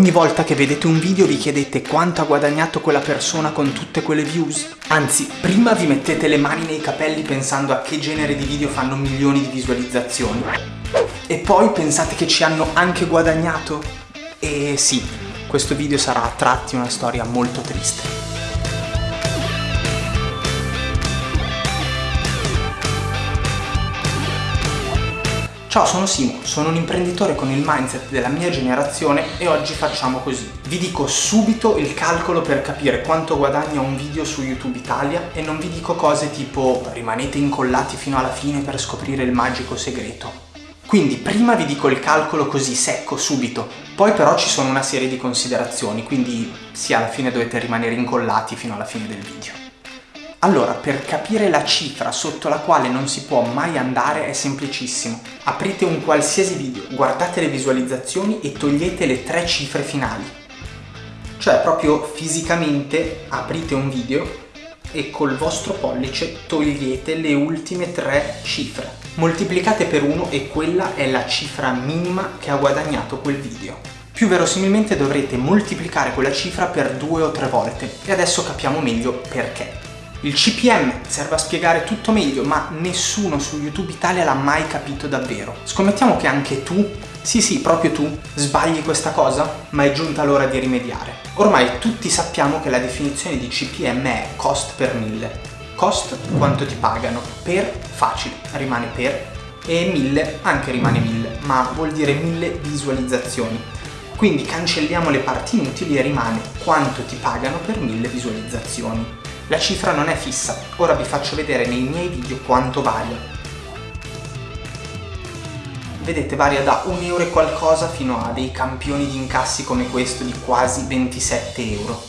ogni volta che vedete un video vi chiedete quanto ha guadagnato quella persona con tutte quelle views? Anzi, prima vi mettete le mani nei capelli pensando a che genere di video fanno milioni di visualizzazioni e poi pensate che ci hanno anche guadagnato? E sì, questo video sarà a tratti una storia molto triste. Ciao, sono Simo, sono un imprenditore con il mindset della mia generazione e oggi facciamo così. Vi dico subito il calcolo per capire quanto guadagna un video su YouTube Italia e non vi dico cose tipo rimanete incollati fino alla fine per scoprire il magico segreto. Quindi prima vi dico il calcolo così secco, subito, poi però ci sono una serie di considerazioni, quindi sì, alla fine dovete rimanere incollati fino alla fine del video. Allora, per capire la cifra sotto la quale non si può mai andare è semplicissimo. Aprite un qualsiasi video, guardate le visualizzazioni e togliete le tre cifre finali. Cioè proprio fisicamente aprite un video e col vostro pollice togliete le ultime tre cifre. Moltiplicate per 1 e quella è la cifra minima che ha guadagnato quel video. Più verosimilmente dovrete moltiplicare quella cifra per due o tre volte e adesso capiamo meglio perché. Il CPM serve a spiegare tutto meglio, ma nessuno su YouTube Italia l'ha mai capito davvero. Scommettiamo che anche tu, sì sì, proprio tu, sbagli questa cosa, ma è giunta l'ora di rimediare. Ormai tutti sappiamo che la definizione di CPM è cost per mille. Cost quanto ti pagano, per facile, rimane per, e mille anche rimane mille, ma vuol dire mille visualizzazioni. Quindi cancelliamo le parti inutili e rimane quanto ti pagano per mille visualizzazioni. La cifra non è fissa, ora vi faccio vedere nei miei video quanto varia. Vedete varia da 1 euro e qualcosa fino a dei campioni di incassi come questo di quasi 27 euro.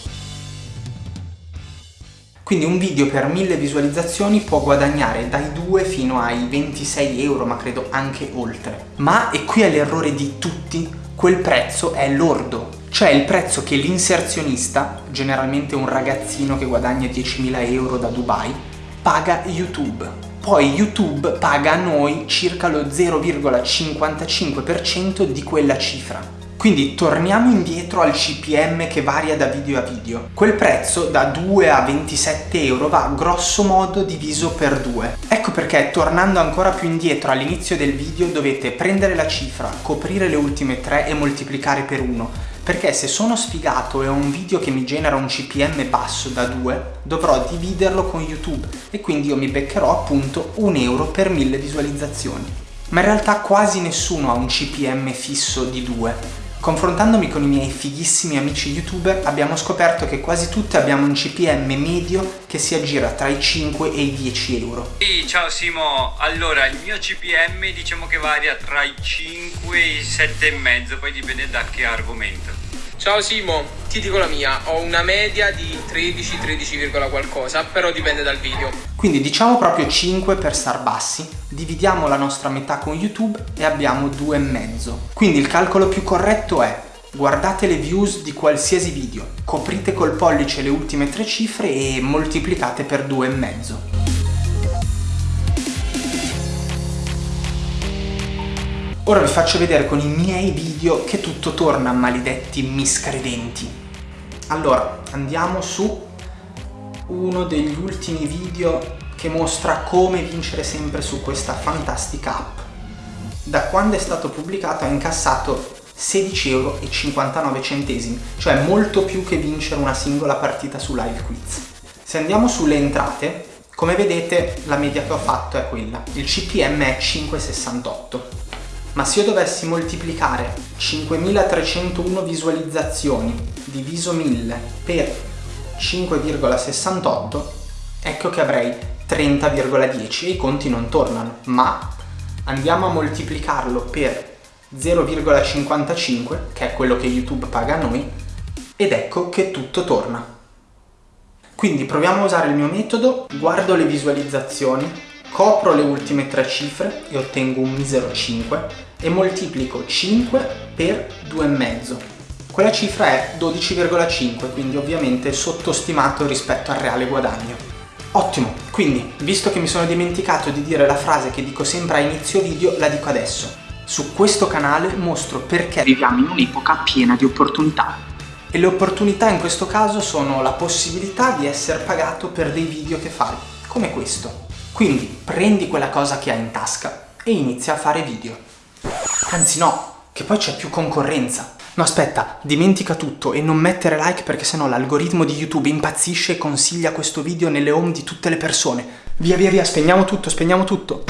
Quindi un video per 1000 visualizzazioni può guadagnare dai 2 fino ai 26 euro, ma credo anche oltre. Ma, e qui è l'errore di tutti, quel prezzo è lordo cioè il prezzo che l'inserzionista, generalmente un ragazzino che guadagna 10.000 euro da Dubai, paga YouTube. Poi YouTube paga a noi circa lo 0,55% di quella cifra. Quindi torniamo indietro al CPM che varia da video a video. Quel prezzo da 2 a 27 euro va grosso modo diviso per 2. Ecco perché tornando ancora più indietro all'inizio del video dovete prendere la cifra, coprire le ultime 3 e moltiplicare per 1 perché se sono sfigato e ho un video che mi genera un CPM basso da 2 dovrò dividerlo con YouTube e quindi io mi beccherò appunto un euro per 1000 visualizzazioni. Ma in realtà quasi nessuno ha un CPM fisso di 2 Confrontandomi con i miei fighissimi amici youtuber abbiamo scoperto che quasi tutti abbiamo un CPM medio che si aggira tra i 5 e i 10 euro. Sì, ciao Simo, allora il mio CPM diciamo che varia tra i 5 e i 7,5, poi dipende da che argomento. Ciao Simo, ti dico la mia, ho una media di 13, 13, qualcosa, però dipende dal video. Quindi diciamo proprio 5 per star bassi, dividiamo la nostra metà con YouTube e abbiamo 2,5. Quindi il calcolo più corretto è guardate le views di qualsiasi video, coprite col pollice le ultime tre cifre e moltiplicate per 2,5. Ora vi faccio vedere con i miei video che tutto torna, maledetti miscredenti. Allora, andiamo su uno degli ultimi video che mostra come vincere sempre su questa fantastica app. Da quando è stato pubblicato ha incassato 16,59 euro, cioè molto più che vincere una singola partita su Live Quiz. Se andiamo sulle entrate, come vedete la media che ho fatto è quella, il CPM è 5,68 ma se io dovessi moltiplicare 5301 visualizzazioni diviso 1000 per 5,68 ecco che avrei 30,10 e i conti non tornano. Ma andiamo a moltiplicarlo per 0,55 che è quello che YouTube paga a noi ed ecco che tutto torna. Quindi proviamo a usare il mio metodo guardo le visualizzazioni copro le ultime tre cifre e ottengo un misero 5 e moltiplico 5 per 2,5. Quella cifra è 12,5, quindi ovviamente sottostimato rispetto al reale guadagno. Ottimo, quindi, visto che mi sono dimenticato di dire la frase che dico sempre a inizio video, la dico adesso. Su questo canale mostro perché viviamo in un'epoca piena di opportunità. E le opportunità in questo caso sono la possibilità di essere pagato per dei video che fai, come questo. Quindi prendi quella cosa che hai in tasca e inizia a fare video. Anzi no, che poi c'è più concorrenza. No aspetta, dimentica tutto e non mettere like perché sennò l'algoritmo di YouTube impazzisce e consiglia questo video nelle home di tutte le persone. Via via via, spegniamo tutto, spegniamo tutto.